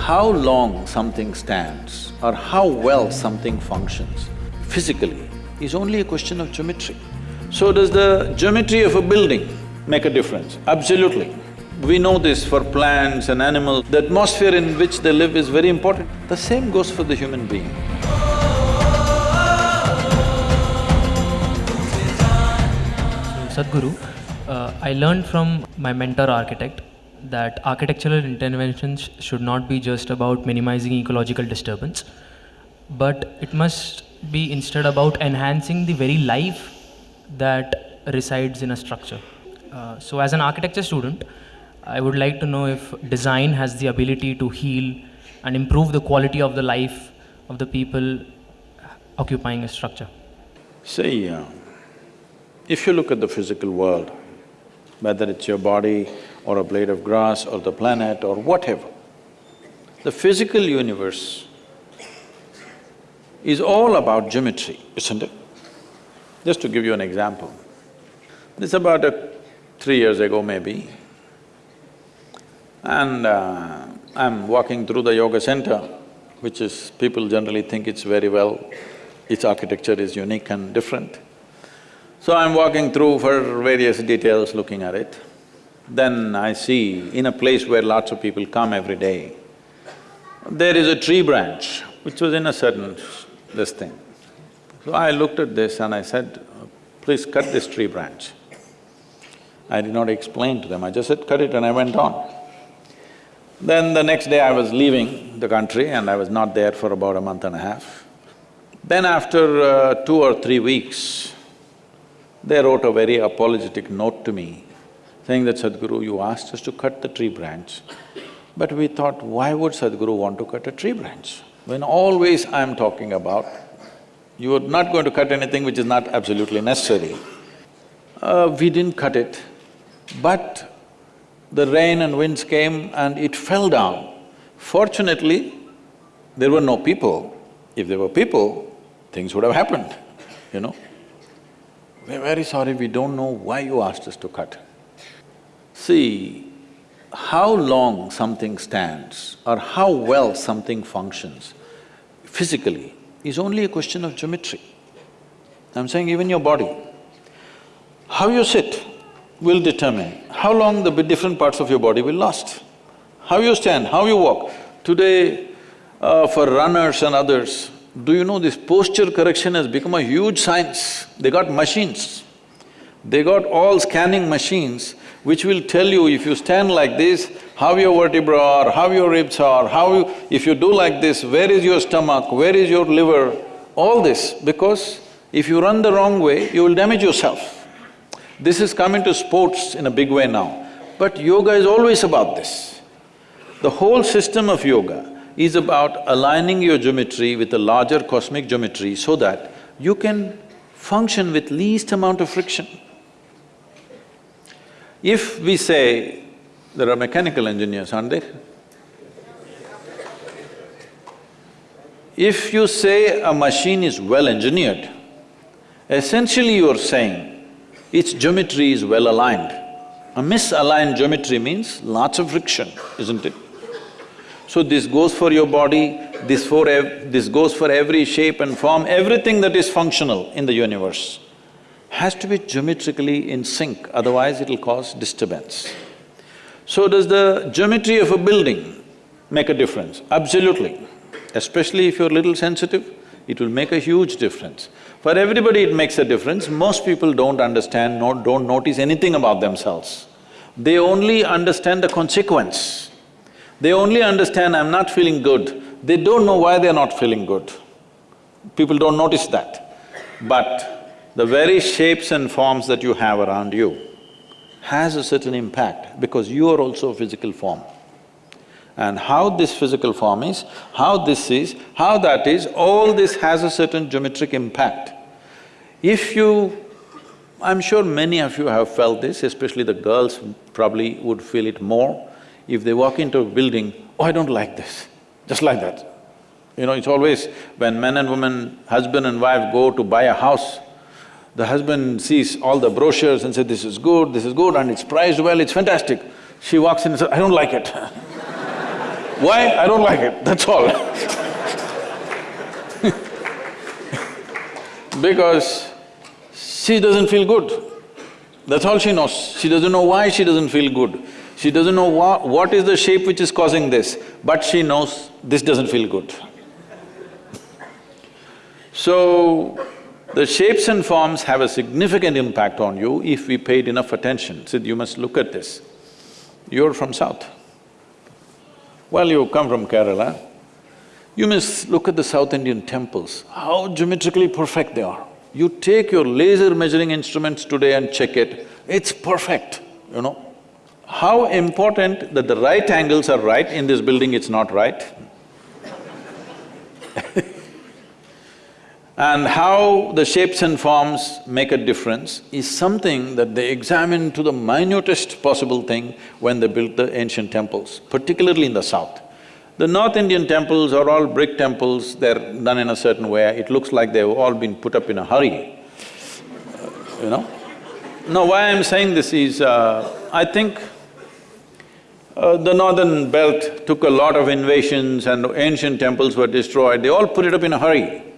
how long something stands or how well something functions physically is only a question of geometry. So does the geometry of a building make a difference? Absolutely. We know this for plants and animals, the atmosphere in which they live is very important. The same goes for the human being. Sadhguru, uh, I learned from my mentor architect that architectural interventions should not be just about minimizing ecological disturbance, but it must be instead about enhancing the very life that resides in a structure. Uh, so as an architecture student, I would like to know if design has the ability to heal and improve the quality of the life of the people occupying a structure. See, uh, if you look at the physical world, whether it's your body or a blade of grass or the planet or whatever, the physical universe is all about geometry, isn't it? Just to give you an example, this about a three years ago maybe, and uh, I'm walking through the yoga center, which is… people generally think it's very well, its architecture is unique and different. So I'm walking through for various details, looking at it. Then I see, in a place where lots of people come every day, there is a tree branch which was in a certain this thing. So I looked at this and I said, please cut this tree branch. I did not explain to them, I just said, cut it and I went on. Then the next day I was leaving the country and I was not there for about a month and a half. Then after uh, two or three weeks, they wrote a very apologetic note to me, saying that Sadhguru, you asked us to cut the tree branch, but we thought, why would Sadhguru want to cut a tree branch? When always I'm talking about, you are not going to cut anything which is not absolutely necessary. Uh, we didn't cut it, but the rain and winds came and it fell down. Fortunately, there were no people. If there were people, things would have happened, you know. We're very sorry, we don't know why you asked us to cut. See, how long something stands or how well something functions physically is only a question of geometry. I'm saying even your body. How you sit will determine how long the different parts of your body will last. How you stand, how you walk. Today, uh, for runners and others, do you know this posture correction has become a huge science? They got machines. They got all scanning machines which will tell you if you stand like this, how your vertebra are, how your ribs are, how you… if you do like this, where is your stomach, where is your liver, all this, because if you run the wrong way, you will damage yourself. This has come into sports in a big way now, but yoga is always about this. The whole system of yoga is about aligning your geometry with a larger cosmic geometry so that you can function with least amount of friction. If we say, there are mechanical engineers, aren't there? If you say a machine is well engineered, essentially you are saying its geometry is well aligned. A misaligned geometry means lots of friction, isn't it? So this goes for your body, this for this goes for every shape and form, everything that is functional in the universe has to be geometrically in sync, otherwise it'll cause disturbance. So does the geometry of a building make a difference? Absolutely. Especially if you're a little sensitive, it will make a huge difference. For everybody it makes a difference, most people don't understand, not, don't notice anything about themselves. They only understand the consequence. They only understand, I'm not feeling good. They don't know why they're not feeling good. People don't notice that. But the very shapes and forms that you have around you has a certain impact because you are also a physical form. And how this physical form is, how this is, how that is, all this has a certain geometric impact. If you… I'm sure many of you have felt this, especially the girls probably would feel it more. If they walk into a building, oh, I don't like this, just like that. You know, it's always when men and women, husband and wife go to buy a house, the husband sees all the brochures and says, this is good, this is good and it's priced well, it's fantastic. She walks in and says, I don't like it Why? I don't like it, that's all Because she doesn't feel good. That's all she knows. She doesn't know why she doesn't feel good. She doesn't know wha what is the shape which is causing this, but she knows this doesn't feel good. so, the shapes and forms have a significant impact on you if we paid enough attention. Sid, you must look at this. You're from south. Well, you come from Kerala. You must look at the South Indian temples, how geometrically perfect they are. You take your laser measuring instruments today and check it, it's perfect, you know. How important that the right angles are right, in this building it's not right. And how the shapes and forms make a difference is something that they examined to the minutest possible thing when they built the ancient temples, particularly in the south. The North Indian temples are all brick temples, they're done in a certain way, it looks like they've all been put up in a hurry, you know. Now, why I'm saying this is, uh, I think uh, the northern belt took a lot of invasions and ancient temples were destroyed, they all put it up in a hurry.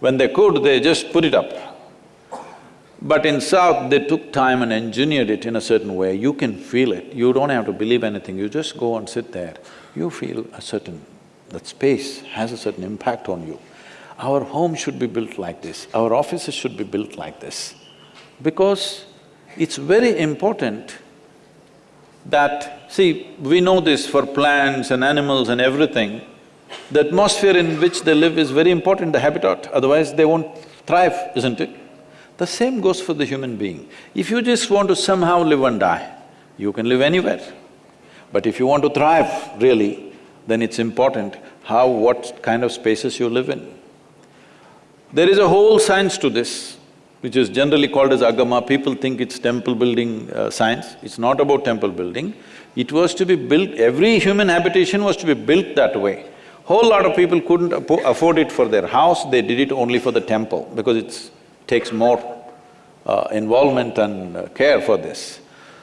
When they could, they just put it up. But in south, they took time and engineered it in a certain way, you can feel it, you don't have to believe anything, you just go and sit there you feel a certain… that space has a certain impact on you. Our home should be built like this, our offices should be built like this. Because it's very important that… see, we know this for plants and animals and everything, the atmosphere in which they live is very important, the habitat, otherwise they won't thrive, isn't it? The same goes for the human being. If you just want to somehow live and die, you can live anywhere. But if you want to thrive, really, then it's important how… what kind of spaces you live in. There is a whole science to this, which is generally called as agama. People think it's temple building uh, science. It's not about temple building. It was to be built… every human habitation was to be built that way. Whole lot of people couldn't afford it for their house, they did it only for the temple because it takes more uh, involvement and uh, care for this.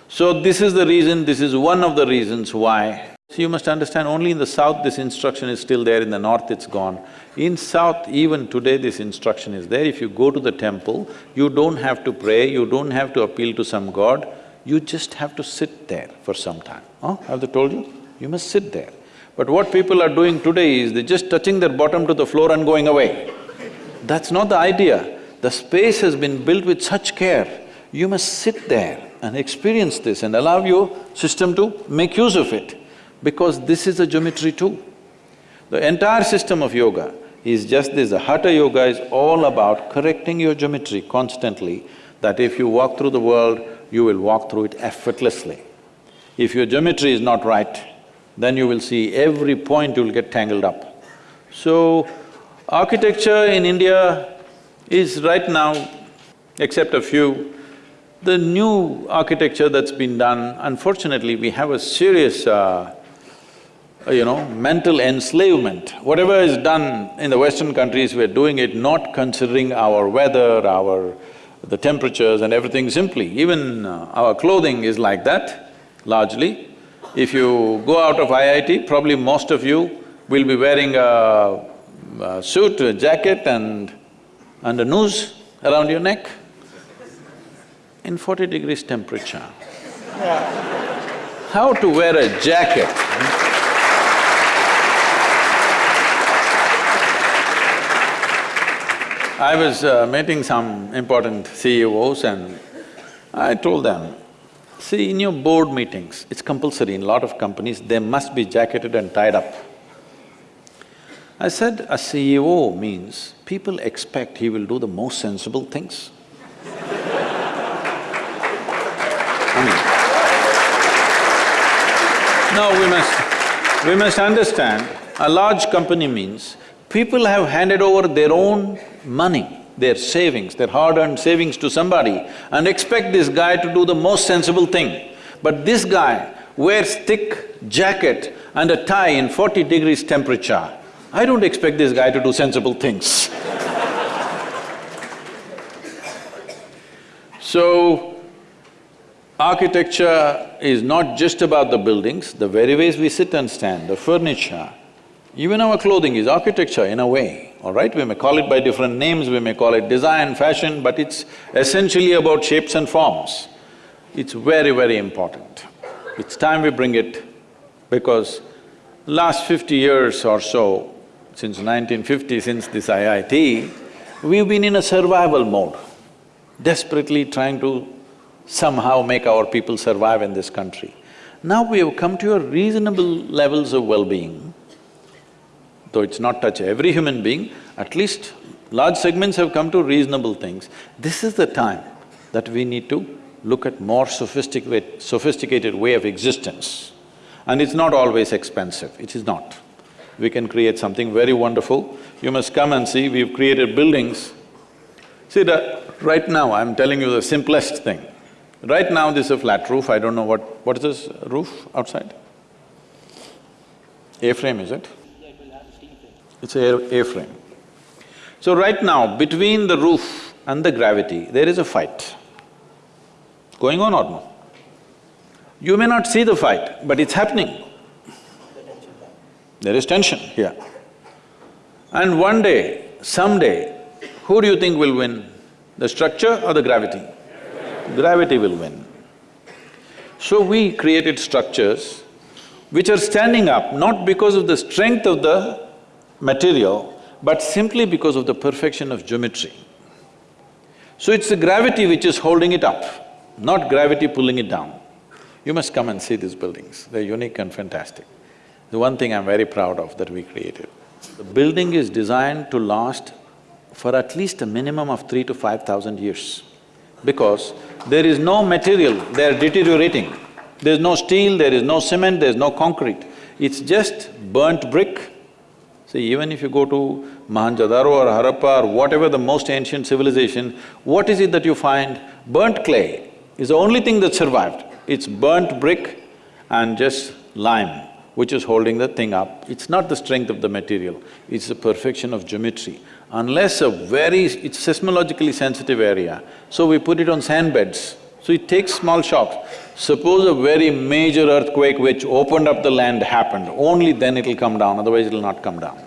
So this is the reason, this is one of the reasons why. So you must understand, only in the south this instruction is still there, in the north it's gone. In south, even today this instruction is there. If you go to the temple, you don't have to pray, you don't have to appeal to some god, you just have to sit there for some time. Huh? Have they told you? You must sit there. But what people are doing today is they're just touching their bottom to the floor and going away. That's not the idea. The space has been built with such care, you must sit there and experience this and allow your system to make use of it, because this is a geometry too. The entire system of yoga is just this, the Hatha Yoga is all about correcting your geometry constantly, that if you walk through the world, you will walk through it effortlessly. If your geometry is not right, then you will see every point you'll get tangled up. So, architecture in India is right now, except a few, the new architecture that's been done, unfortunately, we have a serious, uh, you know, mental enslavement. Whatever is done in the Western countries, we're doing it not considering our weather, our… the temperatures and everything simply. Even uh, our clothing is like that, largely. If you go out of IIT, probably most of you will be wearing a, a suit, a jacket and… and a noose around your neck in forty degrees temperature. How to wear a jacket? I was uh, meeting some important CEOs and I told them, see, in your board meetings, it's compulsory in a lot of companies, they must be jacketed and tied up. I said, a CEO means people expect he will do the most sensible things. Now we must… we must understand, a large company means people have handed over their own money, their savings, their hard-earned savings to somebody and expect this guy to do the most sensible thing. But this guy wears thick jacket and a tie in forty degrees temperature. I don't expect this guy to do sensible things So, Architecture is not just about the buildings, the very ways we sit and stand, the furniture, even our clothing is architecture in a way, all right? We may call it by different names, we may call it design, fashion, but it's essentially about shapes and forms. It's very, very important. It's time we bring it because last fifty years or so, since 1950, since this IIT, we've been in a survival mode, desperately trying to somehow make our people survive in this country. Now we have come to a reasonable levels of well-being, though it's not touch every human being, at least large segments have come to reasonable things. This is the time that we need to look at more sophisticated, sophisticated way of existence. And it's not always expensive, it is not. We can create something very wonderful. You must come and see, we've created buildings. See, the, right now I'm telling you the simplest thing. Right now this is a flat roof, I don't know what… what is this roof outside? A-frame, is it? It's a A-frame. So right now, between the roof and the gravity, there is a fight. Going on or no? You may not see the fight, but it's happening. There is tension here. And one day, someday, who do you think will win? The structure or the gravity? Gravity will win. So we created structures which are standing up not because of the strength of the material, but simply because of the perfection of geometry. So it's the gravity which is holding it up, not gravity pulling it down. You must come and see these buildings, they're unique and fantastic. The one thing I'm very proud of that we created. The building is designed to last for at least a minimum of three to five thousand years because there is no material, they're deteriorating. There's no steel, there is no cement, there's no concrete. It's just burnt brick. See, even if you go to Mohenjo-daro or Harappa or whatever the most ancient civilization, what is it that you find? Burnt clay is the only thing that survived. It's burnt brick and just lime which is holding the thing up. It's not the strength of the material, it's the perfection of geometry. Unless a very… it's seismologically sensitive area, so we put it on sand beds, so it takes small shocks. Suppose a very major earthquake which opened up the land happened, only then it'll come down, otherwise it'll not come down.